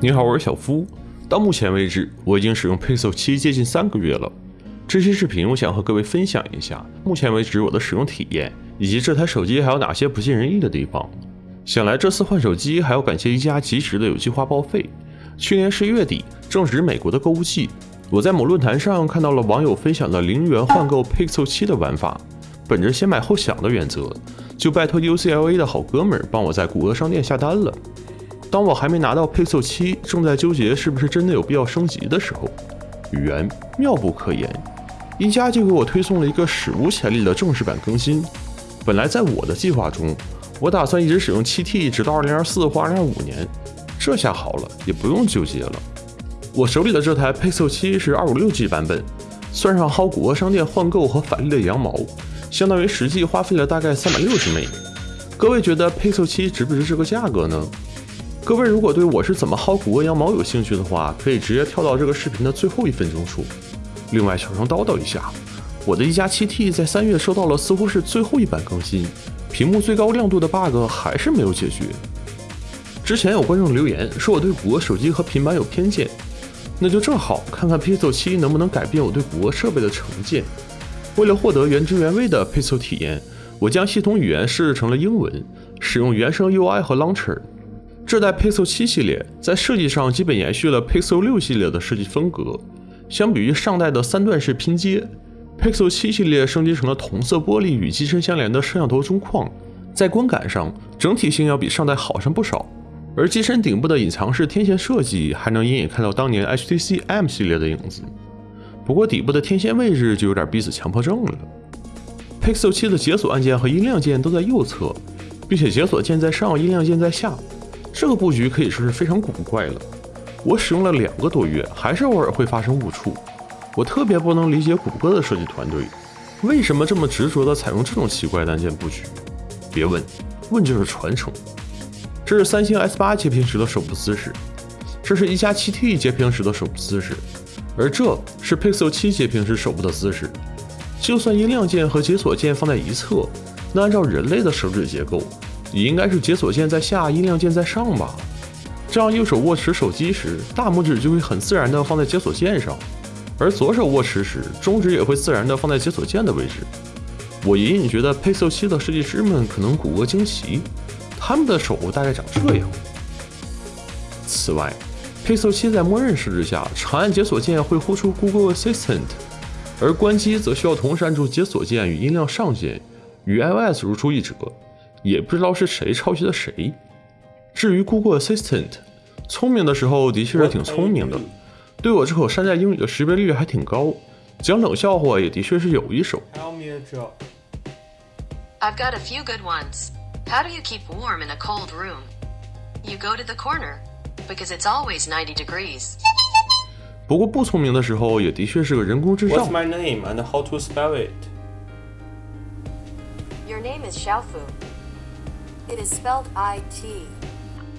你好，我是小夫。到目前为止，我已经使用 Pixel 7接近三个月了。这期视频我想和各位分享一下目前为止我的使用体验，以及这台手机还有哪些不尽人意的地方。想来这次换手机还要感谢一加及时的有计划报废。去年十一月底正值美国的购物季，我在某论坛上看到了网友分享的零元换购 Pixel 7的玩法。本着先买后享的原则，就拜托 UCLA 的好哥们儿帮我在谷歌商店下单了。当我还没拿到 Pixel 7，正在纠结是不是真的有必要升级的时候，缘妙不可言，一加就给我推送了一个史无前例的正式版更新。本来在我的计划中，我打算一直使用 7T 直到2024或2025年，这下好了，也不用纠结了。我手里的这台 Pixel 7是 256G 版本，算上薅谷歌商店换购和返利的羊毛，相当于实际花费了大概360美。各位觉得 Pixel 7值不值这个价格呢？各位如果对我是怎么薅谷歌羊毛有兴趣的话，可以直接跳到这个视频的最后一分钟处。另外，小声叨叨一下，我的一加 7T 在三月收到了似乎是最后一版更新，屏幕最高亮度的 bug 还是没有解决。之前有观众留言说我对谷歌手机和平板有偏见，那就正好看看 Pixel 7能不能改变我对谷歌设备的成见。为了获得原汁原味的 Pixel 体验，我将系统语言设置成了英文，使用原生 UI 和 Launcher。这代 Pixel 7系列在设计上基本延续了 Pixel 6系列的设计风格。相比于上代的三段式拼接，Pixel 7系列升级成了同色玻璃与机身相连的摄像头中框，在观感上整体性要比上代好上不少。而机身顶部的隐藏式天线设计还能隐隐看到当年 HTC M 系列的影子。不过底部的天线位置就有点逼死强迫症了。Pixel 7的解锁按键和音量键都在右侧，并且解锁键在上，音量键在下。这个布局可以说是非常古怪了。我使用了两个多月，还是偶尔会发生误触。我特别不能理解谷歌的设计团队为什么这么执着地采用这种奇怪的按键布局。别问，问就是传承。这是三星 S8 截屏时的手部姿势，这是一加 7T 截屏时的手部姿势，而这是 Pixel 7截屏时手部的姿势。就算音量键和解锁键放在一侧，那按照人类的手指结构。也应该是解锁键在下，音量键在上吧。这样右手握持手机时，大拇指就会很自然的放在解锁键上，而左手握持时，中指也会自然的放在解锁键的位置。我隐隐觉得 Pixel 7的设计师们可能骨骼惊奇，他们的手大概长这样。此外，Pixel 7在默认设置下，长按解锁键会呼出 Google Assistant，而关机则需要同时按住解锁键与音量上键，与 iOS 如出一辙。也不知道是谁抄袭的谁。至于 Google Assistant，聪明的时候的确是挺聪明的，对我这口山寨英语的识别率还挺高，讲冷笑话也的确是有一手。I've got a few good ones. How do you keep warm in a cold room? You go to the corner because it's always ninety degrees. 不过不聪明的时候也的确是个人工智障。What's my name and how to spell it? Your name is Xiaofu. It is spelled I-T。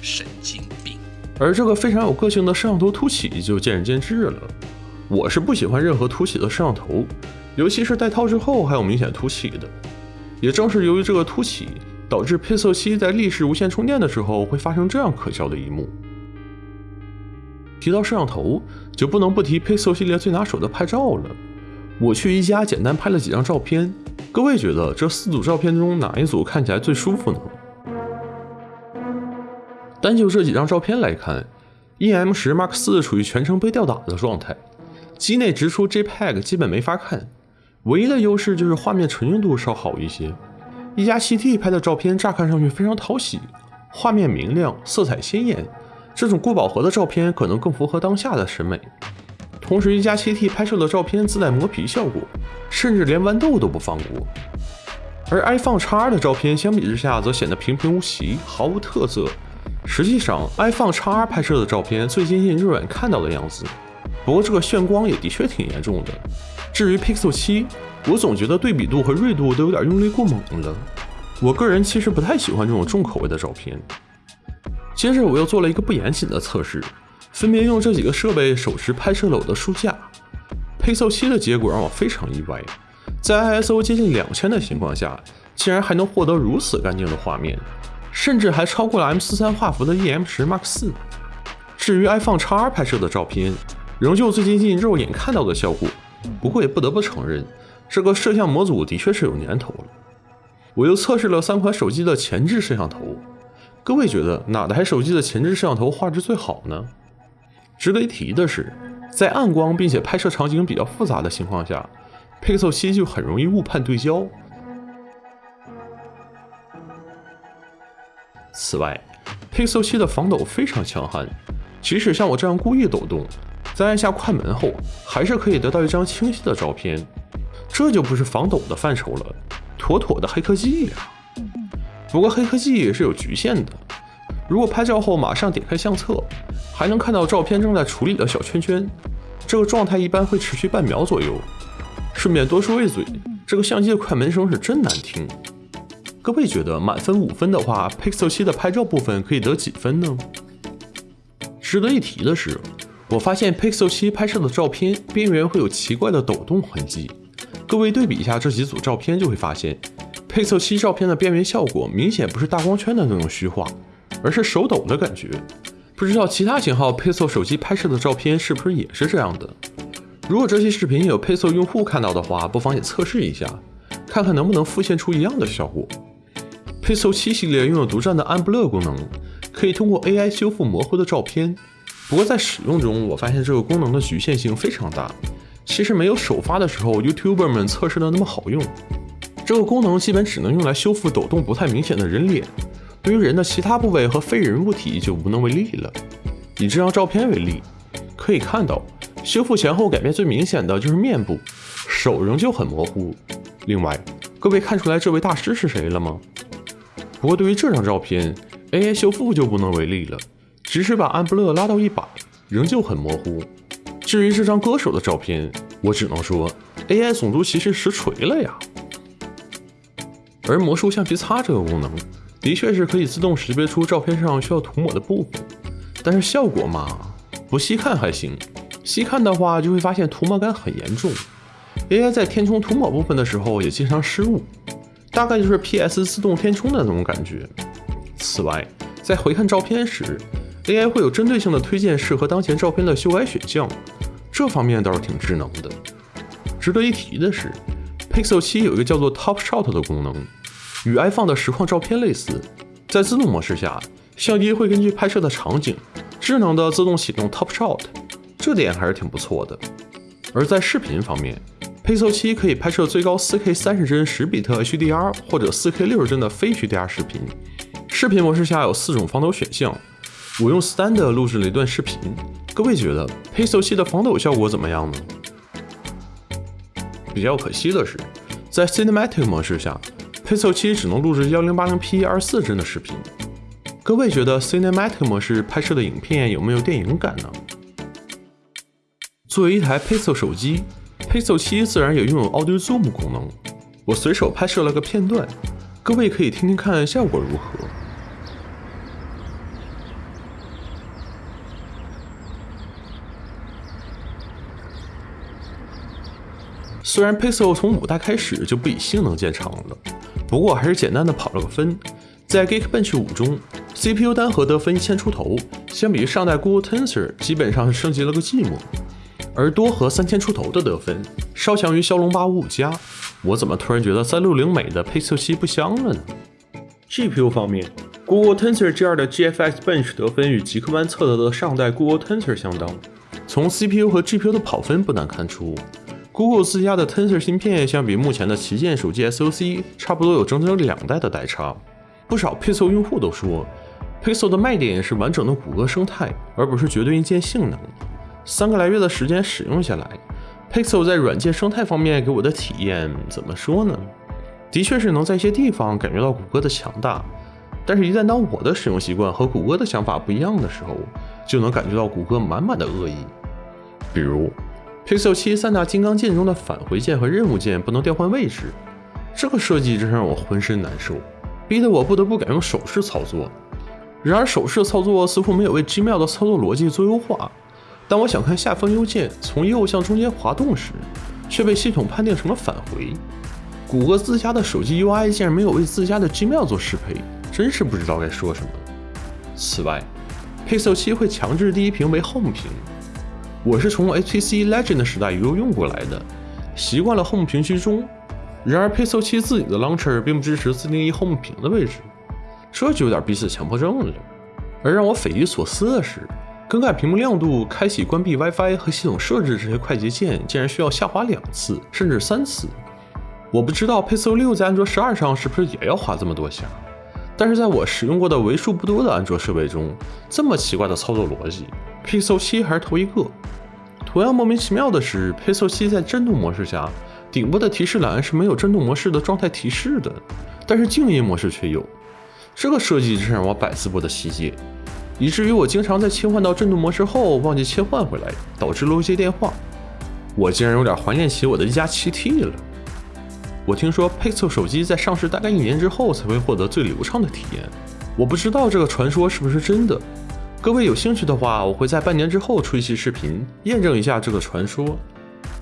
神经病。而这个非常有个性的摄像头凸起就见仁见智了。我是不喜欢任何凸起的摄像头，尤其是戴套之后还有明显凸起的。也正是由于这个凸起，导致 Pixel 7在立式无线充电的时候会发生这样可笑的一幕。提到摄像头，就不能不提 Pixel 系列最拿手的拍照了。我去宜家简单拍了几张照片，各位觉得这四组照片中哪一组看起来最舒服呢？单就这几张照片来看，E M 十 Mark 四处于全程被吊打的状态，机内直出 JPEG 基本没法看，唯一的优势就是画面纯净度稍好一些。一加七 T 拍的照片乍看上去非常讨喜，画面明亮，色彩鲜艳，这种过饱和的照片可能更符合当下的审美。同时，一加七 T 拍摄的照片自带磨皮效果，甚至连豌豆都不放过。而 iPhone X 的照片相比之下则显得平平无奇，毫无特色。实际上，iPhone XR 拍摄的照片最接近肉眼看到的样子，不过这个眩光也的确挺严重的。至于 Pixel 7，我总觉得对比度和锐度都有点用力过猛了。我个人其实不太喜欢这种重口味的照片。接着我又做了一个不严谨的测试，分别用这几个设备手持拍摄了我的书架。Pixel 7的结果让我非常意外，在 ISO 接近两千的情况下，竟然还能获得如此干净的画面。甚至还超过了 M 四三画幅的 E M 十 Mark 四，至于 iPhone XR 拍摄的照片，仍旧最接近肉眼看到的效果。不过也不得不承认，这个摄像模组的确是有年头了。我又测试了三款手机的前置摄像头，各位觉得哪台手机的前置摄像头画质最好呢？值得一提的是，在暗光并且拍摄场景比较复杂的情况下，Pixel 7就很容易误判对焦。此外，Pixel 7的防抖非常强悍，即使像我这样故意抖动，在按下快门后，还是可以得到一张清晰的照片。这就不是防抖的范畴了。妥妥的黑科技呀！不过黑科技也是有局限的。如果拍照后马上点开相册，还能看到照片正在处理的小圈圈，这个状态一般会持续半秒左右。顺便多说一嘴，这个相机的快门声是真难听。各位觉得满分五分的话，Pixel 7的拍照部分可以得几分呢？值得一提的是，我发现 Pixel 7拍摄的照片边缘会有奇怪的抖动痕迹。各位对比一下这几组照片，就会发现，Pixel 7照片的边缘效果明显不是大光圈的那种虚化，而是手抖的感觉。不知道其他型号 Pixel 手机拍摄的照片是不是也是这样的？如果这期视频有 Pixel 用户看到的话，不妨也测试一下，看看能不能复现出一样的效果。Pixel 7系列拥有独占的暗 blur 功能，可以通过 AI 修复模糊的照片。不过在使用中，我发现这个功能的局限性非常大。其实没有首发的时候，YouTuber 们测试的那么好用。这个功能基本只能用来修复抖动不太明显的人脸，对于人的其他部位和非人物体就无能为力了。以这张照片为例，可以看到修复前后改变最明显的就是面部，手仍旧很模糊。另外，各位看出来这位大师是谁了吗？不过对于这张照片，AI 修复就不能为力了，即使把安布勒拉到一百，仍旧很模糊。至于这张歌手的照片，我只能说 AI 总督其实实锤了呀。而魔术橡皮擦这个功能，的确是可以自动识别出照片上需要涂抹的部分，但是效果嘛，不细看还行，细看的话就会发现涂抹感很严重。AI 在填充涂抹部分的时候也经常失误，大概就是 PS 自动填充的那种感觉。此外，在回看照片时，AI 会有针对性的推荐适合当前照片的修改选项。这方面倒是挺智能的。值得一提的是，Pixel 7有一个叫做 Top Shot 的功能，与 iPhone 的实况照片类似。在自动模式下，相机会根据拍摄的场景，智能的自动启动 Top Shot，这点还是挺不错的。而在视频方面，Pixel 7可以拍摄最高 4K 三十帧十比特 HDR 或者 4K 六十帧的非 HDR 视频。视频模式下有四种防抖选项，我用 Standard 录制了一段视频。各位觉得 Pixel 7的防抖效果怎么样呢？比较可惜的是，在 Cinematic 模式下，Pixel 7只能录制 1080P 二十四帧的视频。各位觉得 Cinematic 模式拍摄的影片有没有电影感呢？作为一台 Pixel 手机，Pixel 7自然也拥有 Audio Zoom 功能。我随手拍摄了个片段，各位可以听听看效果如何。虽然 Pixel 从五代开始就不以性能见长了，不过还是简单的跑了个分。在 Geekbench 五中，CPU 单核得分一千出头，相比于上代 Google Tensor 基本上是升级了个寂寞。而多核三千出头的得分，稍强于骁龙八五五加。我怎么突然觉得三六零美的 Pixel 7不香了呢？GPU 方面，Google Tensor G2 的 GFX Bench 得分与极客湾测得的上代 Google Tensor 相当。从 CPU 和 GPU 的跑分不难看出。Google 自家的 Tensor 芯片相比目前的旗舰手机 SoC，差不多有整整两代的代差。不少 Pixel 用户都说，Pixel 的卖点是完整的谷歌生态，而不是绝对硬件性能。三个来月的时间使用下来，Pixel 在软件生态方面给我的体验怎么说呢？的确是能在一些地方感觉到谷歌的强大，但是，一旦当我的使用习惯和谷歌的想法不一样的时候，就能感觉到谷歌满满的恶意，比如。Pixel 7三大金刚键中的返回键和任务键不能调换位置，这个设计真让我浑身难受，逼得我不得不改用手势操作。然而手势操作似乎没有为 Gmail 的操作逻辑做优化。当我想看下方邮件从右向中间滑动时，却被系统判定成了返回。谷歌自家的手机 UI 竟然没有为自家的 Gmail 做适配，真是不知道该说什么。此外，Pixel 7会强制第一屏为 Home 屏。我是从 HTC Legend 时代一路用过来的，习惯了 Home 屏居中。然而 Pixel 7自己的 Launcher 并不支持自定义 Home 屏的位置，这就有点逼死强迫症了。而让我匪夷所思的是，更改屏幕亮度、开启、关闭 WiFi 和系统设置这些快捷键，竟然需要下滑两次甚至三次。我不知道 Pixel 6在安卓十二上是不是也要花这么多下，但是在我使用过的为数不多的安卓设备中，这么奇怪的操作逻辑，Pixel 7还是头一个。同样莫名其妙的是，Pixel 7在震动模式下，顶部的提示栏是没有震动模式的状态提示的，但是静音模式却有。这个设计真让我百思不得其解，以至于我经常在切换到震动模式后忘记切换回来，导致漏接电话。我竟然有点怀念起我的一加 7T 了。我听说 Pixel 手机在上市大概一年之后才会获得最流畅的体验，我不知道这个传说是不是真的。各位有兴趣的话，我会在半年之后出一期视频验证一下这个传说。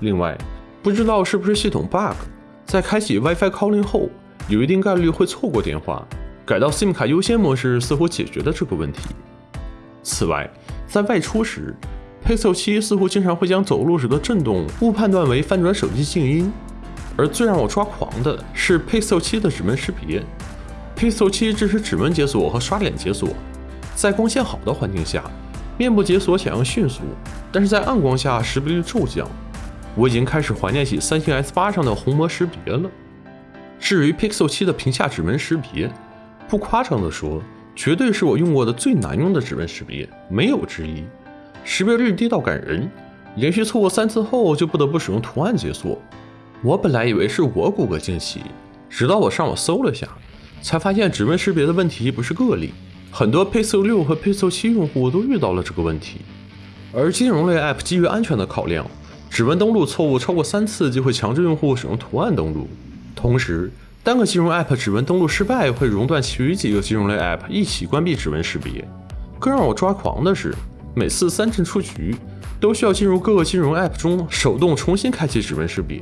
另外，不知道是不是系统 bug，在开启 WiFi calling 后，有一定概率会错过电话。改到 SIM 卡优先模式似乎解决了这个问题。此外，在外出时，Pixel 7似乎经常会将走路时的震动误判断为翻转手机静音。而最让我抓狂的是 Pixel 7的指纹识别。Pixel 7支持指纹解锁和刷脸解锁，在光线好的环境下，面部解锁响应迅速，但是在暗光下识别率骤降。我已经开始怀念起三星 S8 上的虹膜识别了。至于 Pixel 7的屏下指纹识别，不夸张地说，绝对是我用过的最难用的指纹识别，没有之一。识别率低到感人，连续错过三次后就不得不使用图案解锁。我本来以为是我骨骼惊奇，直到我上网搜了下，才发现指纹识别的问题不是个例，很多 Pixel 6和 Pixel 7用户都遇到了这个问题。而金融类 App 基于安全的考量，指纹登录错误超过三次就会强制用户使用图案登录。同时，单个金融 App 指纹登录失败会熔断其余几个金融类 App 一起关闭指纹识别。更让我抓狂的是，每次三阵出局都需要进入各个金融 App 中手动重新开启指纹识别。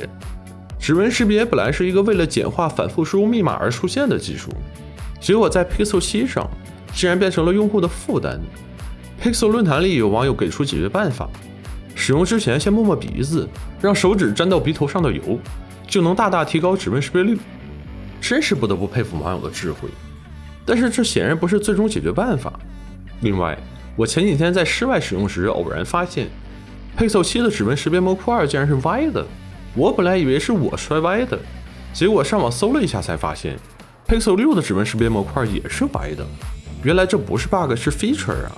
指纹识别本来是一个为了简化反复输入密码而出现的技术，结果在 Pixel 7上竟然变成了用户的负担。Pixel 论坛里有网友给出解决办法：使用之前先摸摸鼻子，让手指沾到鼻头上的油，就能大大提高指纹识别率。真是不得不佩服网友的智慧。但是这显然不是最终解决办法。另外，我前几天在室外使用时偶然发现，Pixel 7的指纹识别模块竟然是歪的。我本来以为是我摔歪的，结果上网搜了一下才发现，Pixel 6的指纹识别模块也是歪的。原来这不是 bug，是 feature 啊！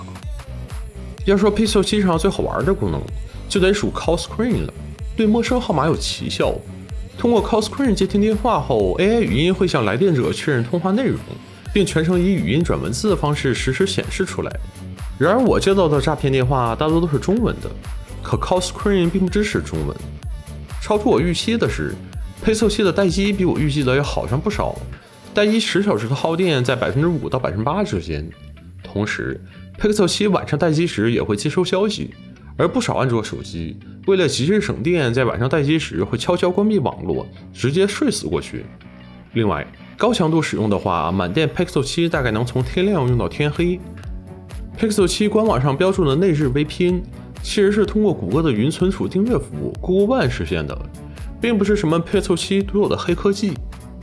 要说 Pixel 7上最好玩的功能，就得数 Call Screen 了，对陌生号码有奇效。通过 Call Screen 接听电话后，AI 语音会向来电者确认通话内容，并全程以语音转文字的方式实时显示出来。然而我接到的诈骗电话大多都是中文的，可 Call Screen 并不支持中文。超出我预期的是，Pixel 7的待机比我预计的要好上不少，待机十小时的耗电在百分之五到百分之八之间。同时，Pixel 7晚上待机时也会接收消息，而不少安卓手机为了极致省电，在晚上待机时会悄悄关闭网络，直接睡死过去。另外，高强度使用的话，满电 Pixel 7大概能从天亮用到天黑。Pixel 7官网上标注的内置 VPN。其实是通过谷歌的云存储订阅服务 Google One 实现的，并不是什么 Pixel 7独有的黑科技。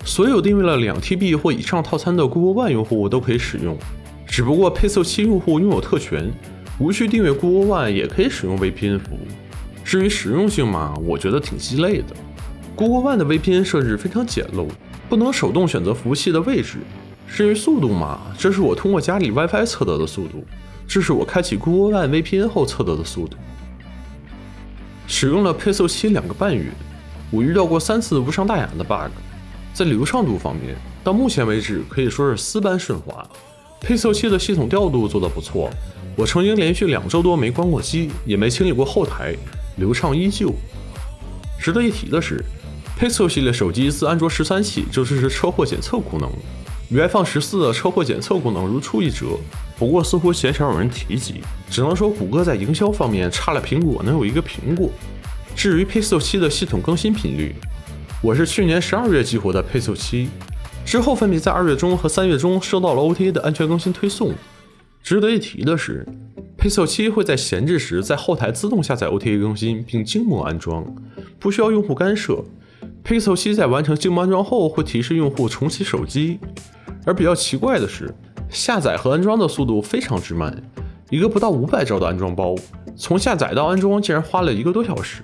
所有订阅了两 TB 或以上套餐的 Google One 用户都可以使用，只不过 Pixel 7用户拥有特权，无需订阅 Google One 也可以使用 VPN 服务。至于实用性嘛，我觉得挺鸡肋的。Google One 的 VPN 设置非常简陋，不能手动选择服务器的位置。至于速度嘛，这是我通过家里 WiFi 测得的速度。这是我开启 Google One VPN 后测得的速度。使用了 Pixel 7两个半月，我遇到过三次无伤大雅的 bug。在流畅度方面，到目前为止可以说是丝般顺滑。Pixel 7的系统调度做得不错，我曾经连续两周多没关过机，也没清理过后台，流畅依旧。值得一提的是，Pixel 系列手机自安卓十三起就支持车祸检测功能。与 iPhone 十四的车祸检测功能如出一辙，不过似乎鲜少有人提及。只能说谷歌在营销方面差了苹果能有一个苹果。至于 Pixel 7的系统更新频率，我是去年十二月激活的 Pixel 7，之后分别在二月中和三月中收到了 OTA 的安全更新推送。值得一提的是，Pixel 7会在闲置时在后台自动下载 OTA 更新并静默安装，不需要用户干涉。Pixel 7在完成静默安装后会提示用户重启手机。而比较奇怪的是，下载和安装的速度非常之慢，一个不到五百兆的安装包，从下载到安装竟然花了一个多小时。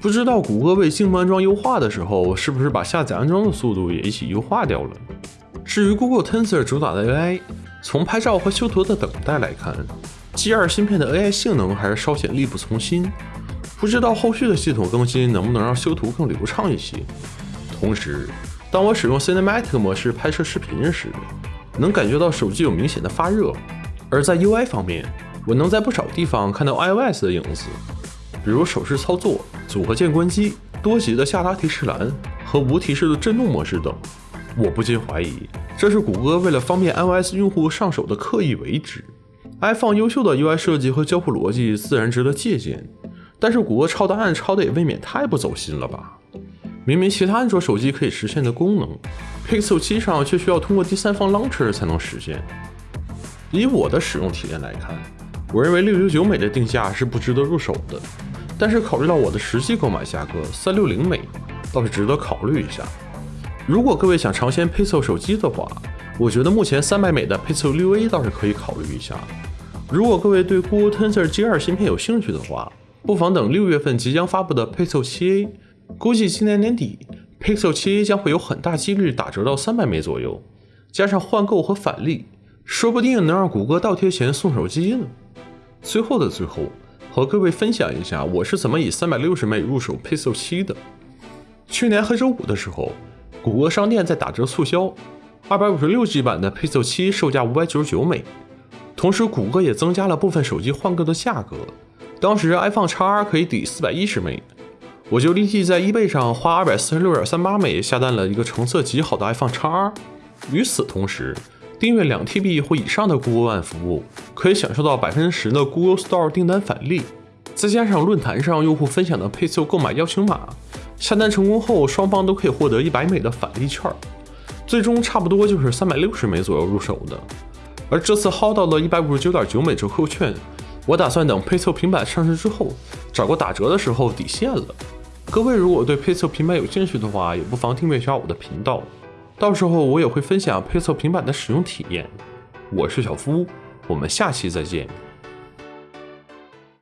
不知道谷歌为静默安装优化的时候，是不是把下载安装的速度也一起优化掉了？至于 Google Tensor 主打的 AI，从拍照和修图的等待来看，G2 芯片的 AI 性能还是稍显力不从心。不知道后续的系统更新能不能让修图更流畅一些。同时，当我使用 Cinematic 模式拍摄视频时，能感觉到手机有明显的发热。而在 UI 方面，我能在不少地方看到 iOS 的影子，比如手势操作、组合键关机、多级的下拉提示栏和无提示的震动模式等。我不禁怀疑，这是谷歌为了方便 iOS 用户上手的刻意为之。iPhone 优秀的 UI 设计和交互逻辑自然值得借鉴，但是谷歌抄答案抄的也未免太不走心了吧？明明其他安卓手机可以实现的功能，Pixel 7上却需要通过第三方 Launcher 才能实现。以我的使用体验来看，我认为六九九美的定价是不值得入手的，但是考虑到我的实际购买价格三六零美，倒是值得考虑一下。如果各位想尝鲜 Pixel 手机的话，我觉得目前三百美的 Pixel 6a 倒是可以考虑一下。如果各位对 Google Tensor G2 芯片有兴趣的话，不妨等六月份即将发布的 Pixel 7a。估计今年年底 Pixel 7a 将会有很大几率打折到三百美左右，加上换购和返利，说不定能让谷歌倒贴钱送手机呢。最后的最后，和各位分享一下我是怎么以三百六十美入手 Pixel 7的。去年黑周五的时候。谷歌商店在打折促销，二百五十六 G 版的 Pixel 7售价五百九十九美。同时，谷歌也增加了部分手机换购的价格。当时 iPhone XR 可以抵四百一十美，我就立即在 eBay 上花二百四十六点三八美下单了一个成色极好的 iPhone XR。与此同时，订阅两 TB 或以上的 Google 万服务，可以享受到百分之十的 Google Store 订单返利，再加上论坛上用户分享的 Pixel 购买邀请码。下单成功后，双方都可以获得一百美的返利券，最终差不多就是三百六十美左右入手的。而这次薅到了一百五十九点九美折扣券，我打算等 Pixel 平板上市之后，找个打折的时候抵现了。各位如果对 Pixel 平板有兴趣的话，也不妨订阅一下我的频道，到时候我也会分享 Pixel 平板的使用体验。我是小夫，我们下期再见。